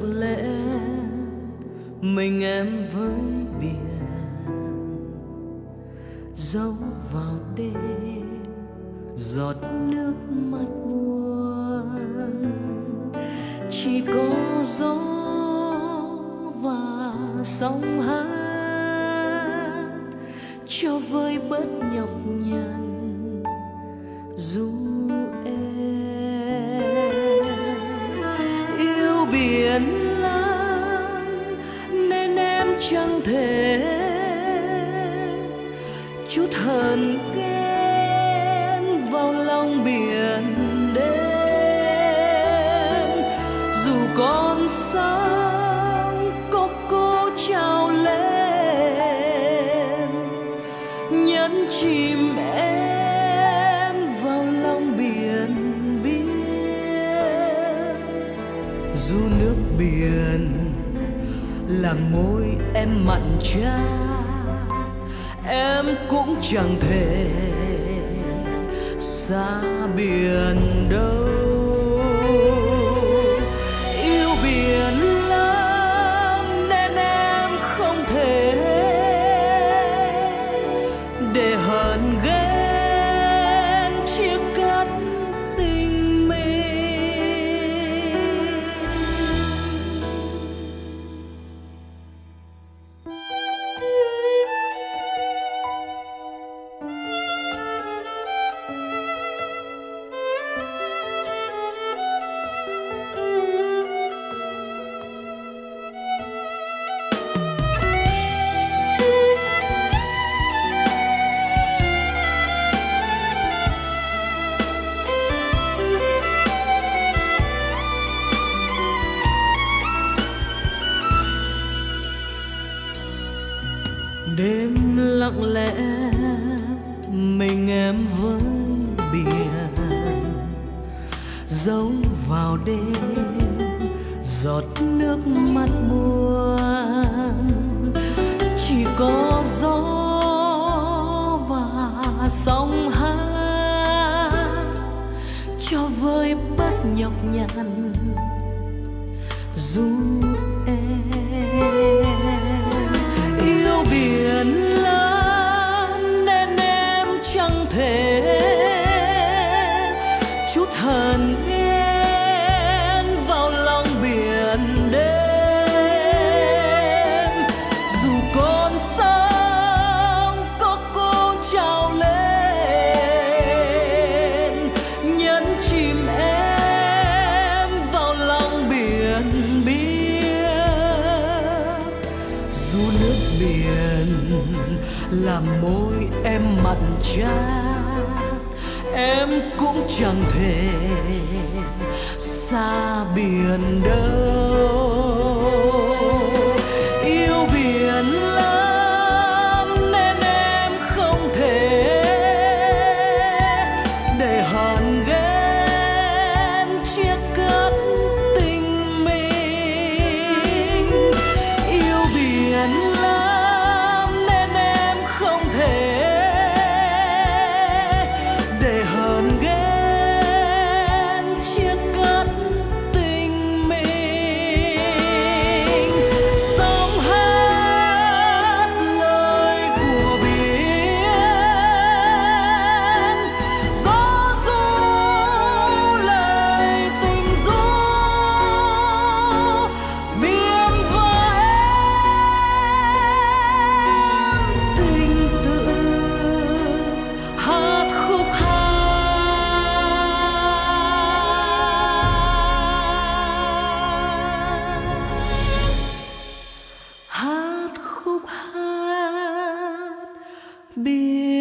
lặng lẽ mình em với biển, dấu vào đêm, giọt nước mắt buồn. Chỉ có gió và sóng hát cho vơi bớt nhọc nhằn. Dù em biển lắm nên em chẳng thể chút hờn ghen vào lòng biển đêm. Dù con sao dù nước biển làm môi em mặn chát. Em cũng chẳng thể xa biển đâu. Lặng lẽ, mình em với biển. Giấu vào đêm, giọt nước mắt buồn. Chỉ có gió và sóng hát cho vơi bớt nhọc nhằn. Dù hờn ghen vào lòng biển đêm. Dù con sóng có cô trào lên, nhấn chìm em vào lòng biển biếc. Dù nước biển làm môi em mặn chát em cũng chẳng thể xa biển đâu. Be.